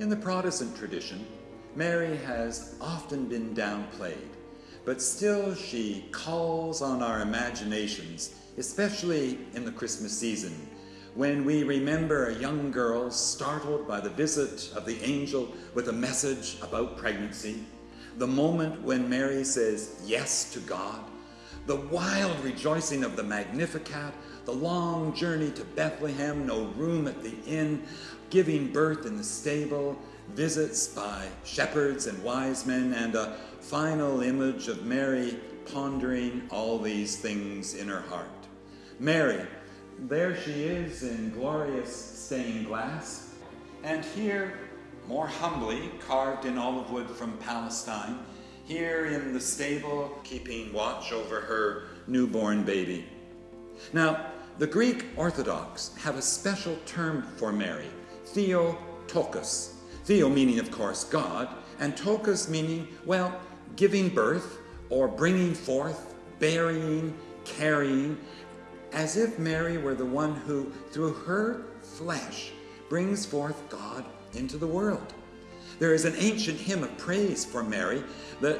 In the Protestant tradition, Mary has often been downplayed, but still she calls on our imaginations, especially in the Christmas season, when we remember a young girl startled by the visit of the angel with a message about pregnancy, the moment when Mary says yes to God, the wild rejoicing of the Magnificat, the long journey to Bethlehem, no room at the inn, giving birth in the stable, visits by shepherds and wise men, and a final image of Mary pondering all these things in her heart. Mary, there she is in glorious stained glass, and here, more humbly, carved in olive wood from Palestine, here in the stable, keeping watch over her newborn baby. Now, the Greek Orthodox have a special term for Mary, Theotokos. Theo meaning, of course, God, and Tokos meaning, well, giving birth or bringing forth, burying, carrying, as if Mary were the one who, through her flesh, brings forth God into the world. There is an ancient hymn of praise for Mary that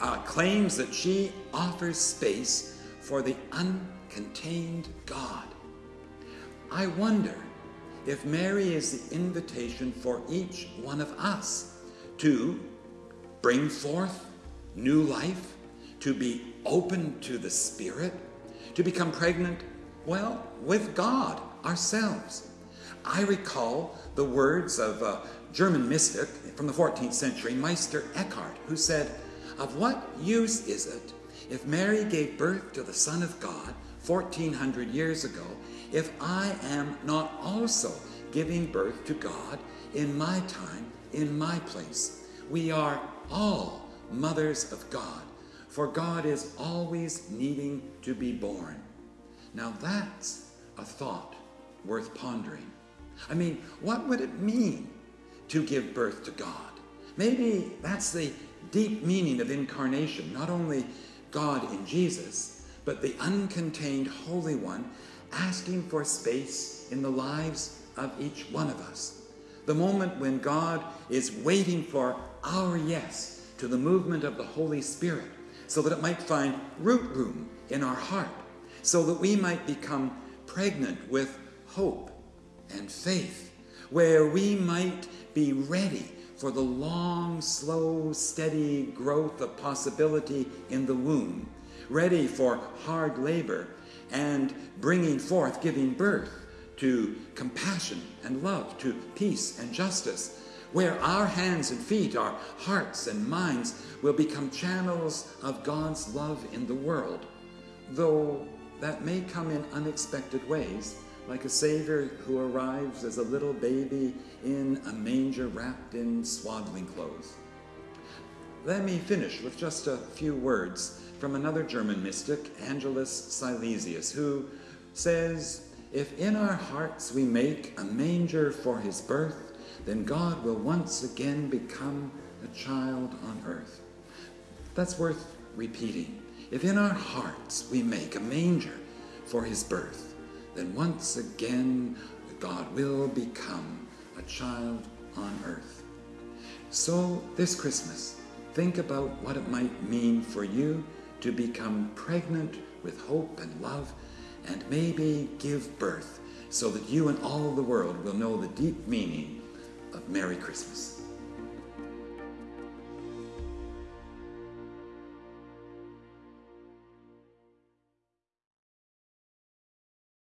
uh, claims that she offers space for the uncontained God. I wonder if Mary is the invitation for each one of us to bring forth new life, to be open to the Spirit, to become pregnant, well, with God ourselves. I recall the words of a German mystic from the 14th century, Meister Eckhart, who said, Of what use is it if Mary gave birth to the Son of God 1400 years ago if I am not also giving birth to God in my time, in my place. We are all mothers of God, for God is always needing to be born. Now that's a thought worth pondering. I mean, what would it mean to give birth to God? Maybe that's the deep meaning of incarnation, not only God in Jesus, but the uncontained Holy One asking for space in the lives of each one of us. The moment when God is waiting for our yes to the movement of the Holy Spirit so that it might find root room in our heart, so that we might become pregnant with hope and faith, where we might be ready for the long, slow, steady growth of possibility in the womb, ready for hard labor and bringing forth, giving birth to compassion and love, to peace and justice, where our hands and feet, our hearts and minds will become channels of God's love in the world, though that may come in unexpected ways, like a Savior who arrives as a little baby in a manger wrapped in swaddling clothes. Let me finish with just a few words from another German mystic, Angelus Silesius, who says, if in our hearts we make a manger for his birth, then God will once again become a child on earth. That's worth repeating. If in our hearts we make a manger for his birth, then once again God will become a child on earth. So this Christmas, think about what it might mean for you to become pregnant with hope and love and maybe give birth so that you and all the world will know the deep meaning of Merry Christmas.